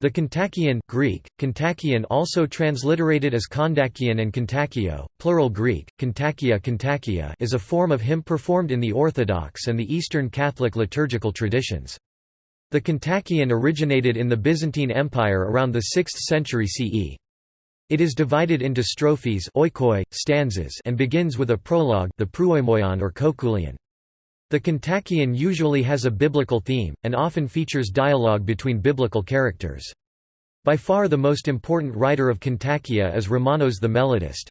The Kontakion Greek, Kontakion also transliterated as Kondakion and Kontakio, plural Greek, Kontakia Kontakia is a form of hymn performed in the Orthodox and the Eastern Catholic liturgical traditions. The Kontakion originated in the Byzantine Empire around the 6th century CE. It is divided into strophes oikoi, stanzas and begins with a prologue the prooimion or koukoulion. The Kontakion usually has a biblical theme, and often features dialogue between biblical characters. By far the most important writer of Kontakia is Romanos the melodist.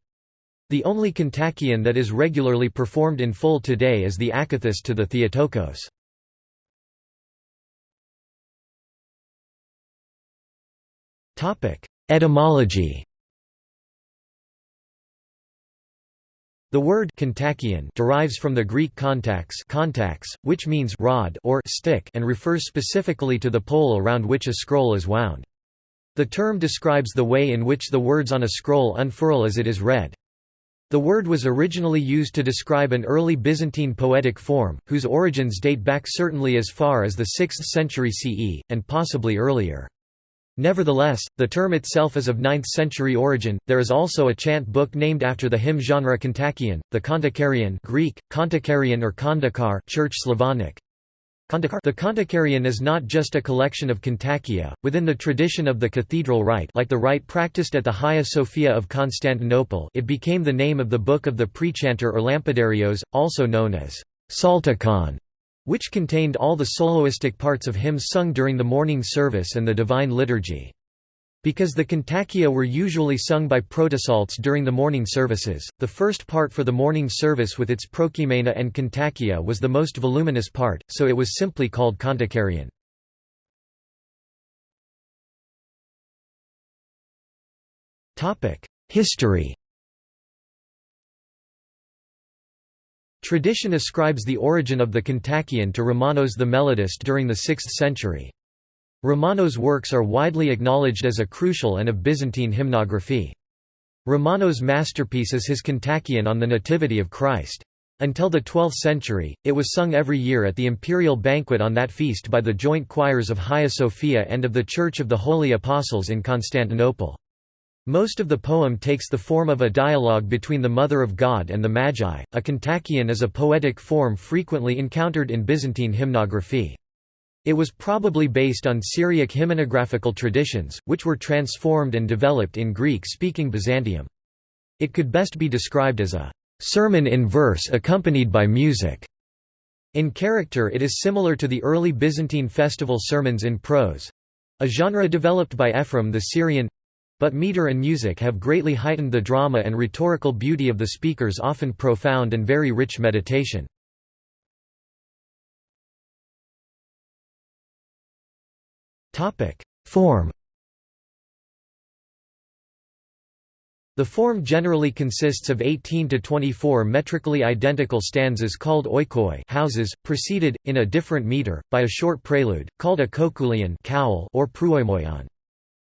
The only Kontakion that is regularly performed in full today is the Akathist to the Theotokos. Etymology The word Kontakion derives from the Greek kontax, kontax which means rod or stick and refers specifically to the pole around which a scroll is wound. The term describes the way in which the words on a scroll unfurl as it is read. The word was originally used to describe an early Byzantine poetic form, whose origins date back certainly as far as the 6th century CE, and possibly earlier. Nevertheless, the term itself is of 9th century origin. There is also a chant book named after the hymn genre Kontakion, the Kontakarion Greek, Kontakarion or Kondakar Church Slavonic. The Kontakarion is not just a collection of Kontakia, within the tradition of the cathedral rite like the rite practiced at the Hagia Sophia of Constantinople it became the name of the book of the prechanter or Lampadarios, also known as Psaltikon which contained all the soloistic parts of hymns sung during the morning service and the Divine Liturgy. Because the Kontakia were usually sung by protopsaltes during the morning services, the first part for the morning service with its prokimena and Kontakia was the most voluminous part, so it was simply called Kontakarion. History Tradition ascribes the origin of the Kontakion to Romanos the Melodist during the 6th century. Romanos' works are widely acknowledged as a crucial and of Byzantine hymnography. Romanos' masterpiece is his Kontakion on the Nativity of Christ. Until the 12th century, it was sung every year at the imperial banquet on that feast by the joint choirs of Hagia Sophia and of the Church of the Holy Apostles in Constantinople. Most of the poem takes the form of a dialogue between the Mother of God and the Magi. A kontakion is a poetic form frequently encountered in Byzantine hymnography. It was probably based on Syriac hymnographical traditions, which were transformed and developed in Greek-speaking Byzantium. It could best be described as a sermon in verse accompanied by music. In character it is similar to the early Byzantine festival sermons in prose—a genre developed by Ephraim the Syrian but meter and music have greatly heightened the drama and rhetorical beauty of the speaker's often profound and very rich meditation. Form The form generally consists of 18 to 24 metrically identical stanzas called oikoi houses, preceded, in a different meter, by a short prelude, called a koukoulion or prooimion.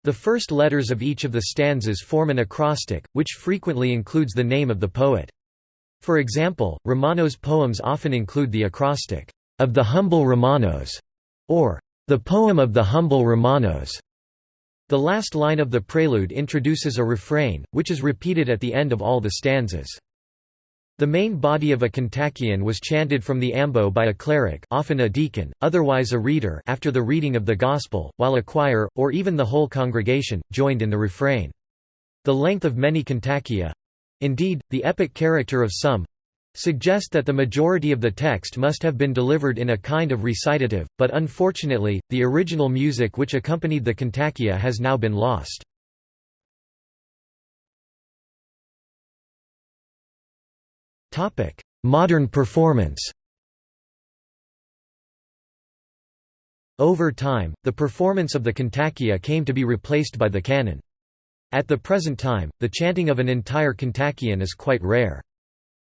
The first letters of each of the stanzas form an acrostic, which frequently includes the name of the poet. For example, Romanos' poems often include the acrostic, "...of the humble Romanos", or "...the poem of the humble Romanos". The last line of the prelude introduces a refrain, which is repeated at the end of all the stanzas. The main body of a kontakion was chanted from the ambo by a cleric often a deacon, otherwise a reader after the reading of the Gospel, while a choir, or even the whole congregation, joined in the refrain. The length of many kontakia—indeed, the epic character of some, suggest that the majority of the text must have been delivered in a kind of recitative, but unfortunately, the original music which accompanied the kontakia has now been lost. Modern performance Over time, the performance of the kontakia came to be replaced by the canon. At the present time, the chanting of an entire kontakion is quite rare.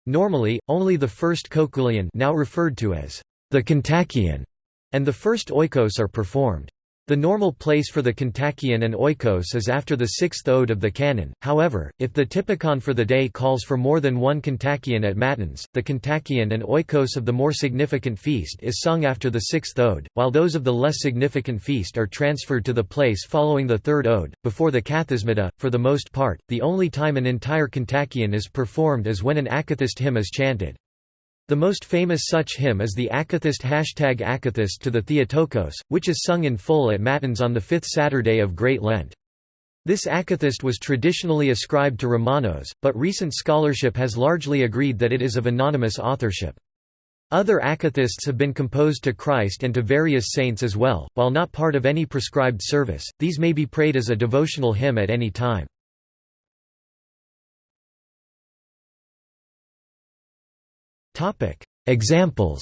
Normally, only the first koukoulion now referred to as the kontakion and the first oikos are performed. The normal place for the kontakion and oikos is after the sixth ode of the canon, however, if the typikon for the day calls for more than one kontakion at matins, the kontakion and oikos of the more significant feast is sung after the sixth ode, while those of the less significant feast are transferred to the place following the third ode. Before the kathismata, for the most part, the only time an entire kontakion is performed is when an akathist hymn is chanted. The most famous such hymn is the Akathist hashtag Akathist to the Theotokos, which is sung in full at Matins on the fifth Saturday of Great Lent. This Akathist was traditionally ascribed to Romanos, but recent scholarship has largely agreed that it is of anonymous authorship. Other akathists have been composed to Christ and to various saints as well, while not part of any prescribed service, these may be prayed as a devotional hymn at any time. Topic: Examples.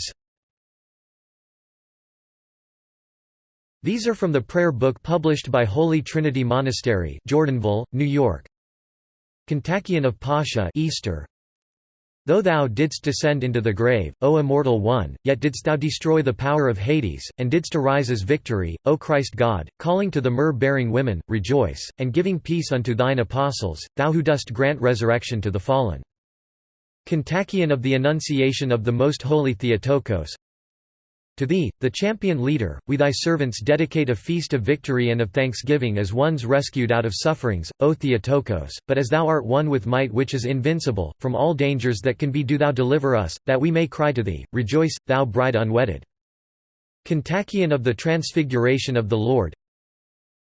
These are from the prayer book published by Holy Trinity Monastery, Jordanville, New York. Kontakion of Pascha, Easter. Though thou didst descend into the grave, O immortal one, yet didst thou destroy the power of Hades, and didst arise as victory, O Christ God, calling to the myrrh-bearing women, rejoice, and giving peace unto thine apostles, thou who dost grant resurrection to the fallen. Kontakion of the Annunciation of the Most Holy Theotokos To thee, the champion leader, we thy servants dedicate a feast of victory and of thanksgiving as ones rescued out of sufferings, O Theotokos, but as thou art one with might which is invincible, from all dangers that can be do thou deliver us, that we may cry to thee, Rejoice, thou bride unwedded. Kontakion of the Transfiguration of the Lord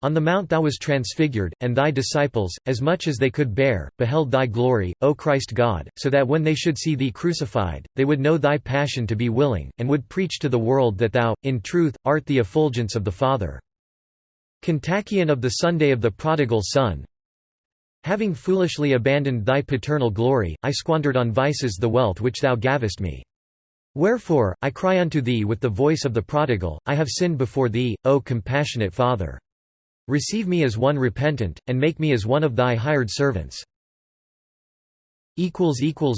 on the mount thou was transfigured, and thy disciples, as much as they could bear, beheld thy glory, O Christ God, so that when they should see thee crucified, they would know thy passion to be willing, and would preach to the world that thou, in truth, art the effulgence of the Father. Kontakion of the Sunday of the Prodigal Son Having foolishly abandoned thy paternal glory, I squandered on vices the wealth which thou gavest me. Wherefore, I cry unto thee with the voice of the prodigal, I have sinned before thee, O compassionate Father. Receive me as one repentant, and make me as one of thy hired servants.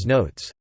Notes